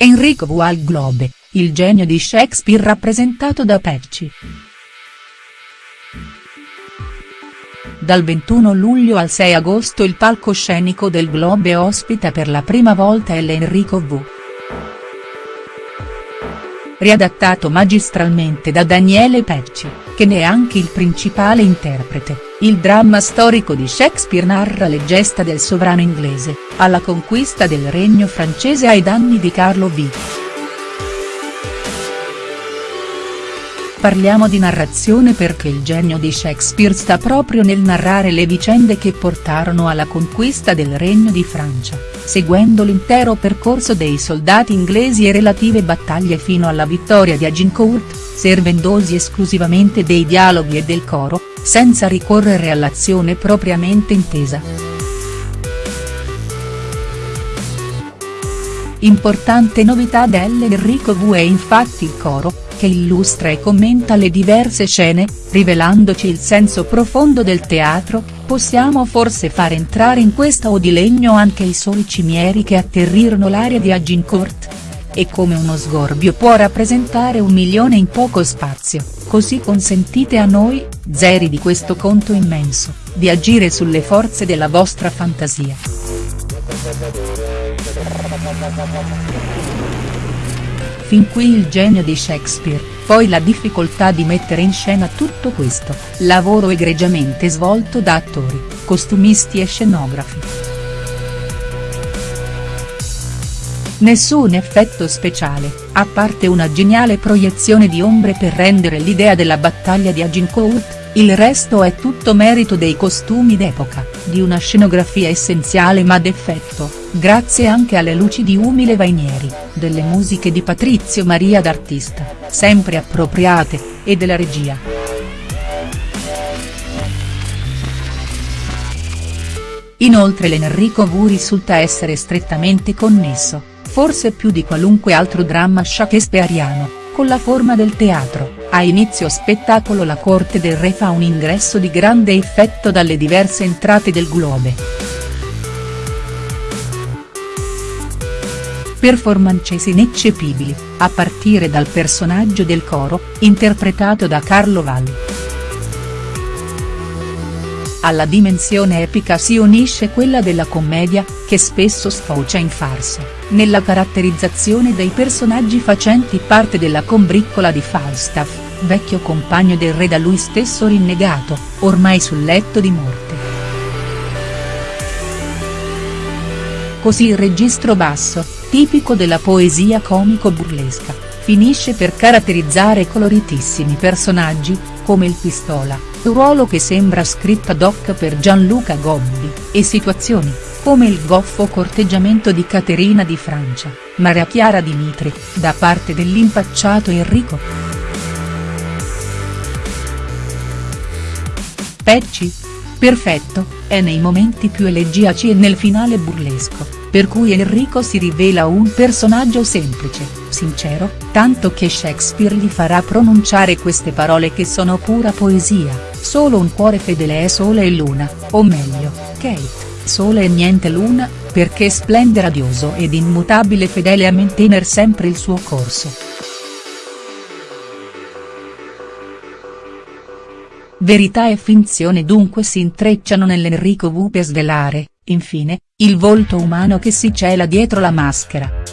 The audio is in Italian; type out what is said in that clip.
Enrico V al Globe, il genio di Shakespeare rappresentato da Pecci. Dal 21 luglio al 6 agosto il palcoscenico del Globe ospita per la prima volta L. Enrico V. Riadattato magistralmente da Daniele Pecci, che ne è anche il principale interprete. Il dramma storico di Shakespeare narra le gesta del sovrano inglese, alla conquista del regno francese ai danni di Carlo V. Parliamo di narrazione perché il genio di Shakespeare sta proprio nel narrare le vicende che portarono alla conquista del Regno di Francia, seguendo l'intero percorso dei soldati inglesi e relative battaglie fino alla vittoria di Agincourt, servendosi esclusivamente dei dialoghi e del coro, senza ricorrere all'azione propriamente intesa. Importante novità dell'Enrico V è infatti il coro, che illustra e commenta le diverse scene, rivelandoci il senso profondo del teatro, possiamo forse far entrare in questa o di legno anche i soli cimieri che atterrirono l'area di Agincourt? E come uno sgorbio può rappresentare un milione in poco spazio, così consentite a noi, zeri di questo conto immenso, di agire sulle forze della vostra fantasia. Fin qui il genio di Shakespeare, poi la difficoltà di mettere in scena tutto questo, lavoro egregiamente svolto da attori, costumisti e scenografi. Nessun effetto speciale, a parte una geniale proiezione di ombre per rendere l'idea della battaglia di Agincourt, il resto è tutto merito dei costumi d'epoca, di una scenografia essenziale ma d'effetto, grazie anche alle luci di Umile Vainieri, delle musiche di Patrizio Maria d'Artista, sempre appropriate, e della regia. Inoltre l'Enrico V risulta essere strettamente connesso, forse più di qualunque altro dramma shakespeariano, con la forma del teatro, a inizio spettacolo la corte del re fa un ingresso di grande effetto dalle diverse entrate del globe. Performances ineccepibili, a partire dal personaggio del coro, interpretato da Carlo Valli. Alla dimensione epica si unisce quella della commedia, che spesso sfocia in farsa, nella caratterizzazione dei personaggi facenti parte della combriccola di Falstaff, vecchio compagno del re da lui stesso rinnegato, ormai sul letto di morte. Così il registro basso, tipico della poesia comico-burlesca, finisce per caratterizzare coloritissimi personaggi, come il Pistola, ruolo che sembra scritto ad hoc per Gianluca Gobbi, e situazioni, come il goffo corteggiamento di Caterina di Francia, Maria Chiara Dimitri, da parte dell'impacciato Enrico. Pecci? Perfetto, è nei momenti più elegiaci e nel finale burlesco, per cui Enrico si rivela un personaggio semplice, sincero, tanto che Shakespeare gli farà pronunciare queste parole che sono pura poesia, solo un cuore fedele è sole e luna, o meglio, Kate, sole e niente luna, perché splende radioso ed immutabile fedele a mantenere sempre il suo corso. Verità e finzione dunque si intrecciano nell'Enrico V per svelare, infine, il volto umano che si cela dietro la maschera.